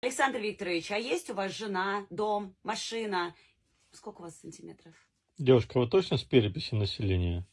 Александр Викторович, а есть у вас жена, дом, машина? Сколько у вас сантиметров? Девушка, вы точно с переписи населения?